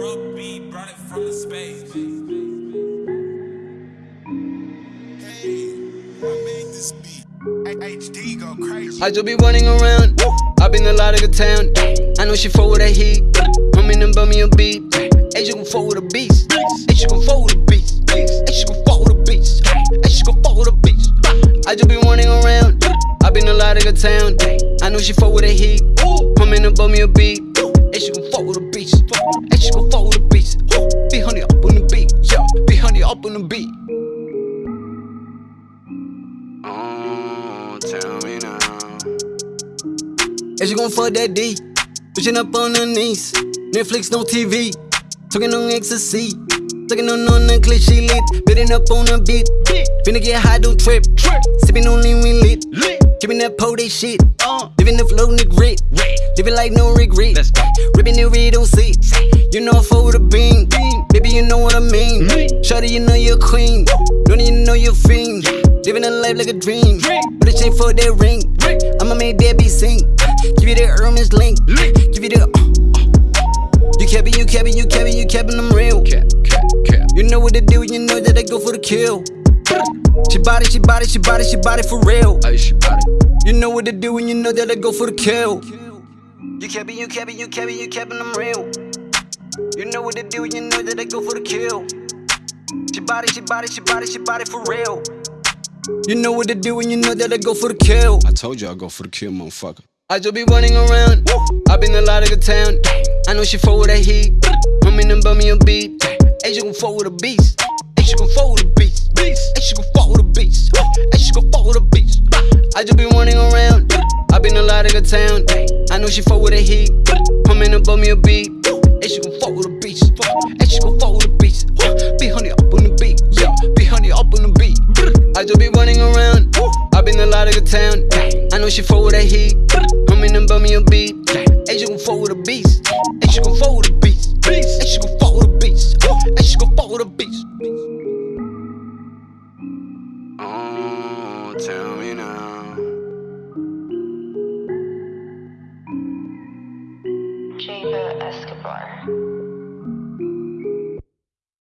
Brooke B brought it from the space. I just be running around. I been a lot of the town. I know she fuck with that heat. I'm in and bum me a beat. Hey, she gon' fuck with a beast. Hey, she gon' fuck with a beast. Hey, she gon' fuck with a beast. Hey, she gon' fuck with a beast. I just be running around. I been a lot of the town. I know she fuck with that heat. I'm in and bum me a beat. Hey, she gon' fuck with a beast. Tell me now. And she gon' fuck that D. Pushing up on her knees. Netflix, no TV. Talking on ecstasy. Talking on on the clip, she lit. Bidding up on the beat. Finna get high, don't trip. Sipping on lean, we lit. Giving that po, they shit. Living the flow, nigga grit. Living like no regret. Ripping the red on sit. You know I fuck with a beam. Baby, you know what I mean. Shawty, you know you're queen. Don't you know you're life like a dream. But it ain't for that ring. I'ma make that be sing. Give you that Hermes link. Give you the. You capping, you capping, you capping, you capping, I'm real. You know what to do, you know that I go for the kill. She body, she body, she body, she body for real. You know what to do, and you know that I go for the kill. You capping, you capping, you capping, you capping, I'm real. You know what to do, you know that I go for the kill. She body, she body, she body, she body for real. You know what to do, and you know that I go for the kill. I told you I'd go for the kill, motherfucker. I just be running around. I been a lot of the town. I know she fuck with that heat. I'm in and bum me a beat. Hey, she gon' fuck with a beast. Hey, she gon' fuck with a beast. Beast. Hey, she gon' fuck with a beast. Hey, she gon' fuck with a beast. I just be running around. I been a lot of the town. I know she fuck with that heat. I'm in and bum me a beat. I just be running around. i been a lot of the town. I know she fall with that heat. I'm in them bum me a beat. Hey, she gon' fall with a beast. Ain't she gon' fall with a beast. Hey, she gon' fall with a beast. Hey, she gon' fall with a beast. Oh, tell me now. Jada Escobar.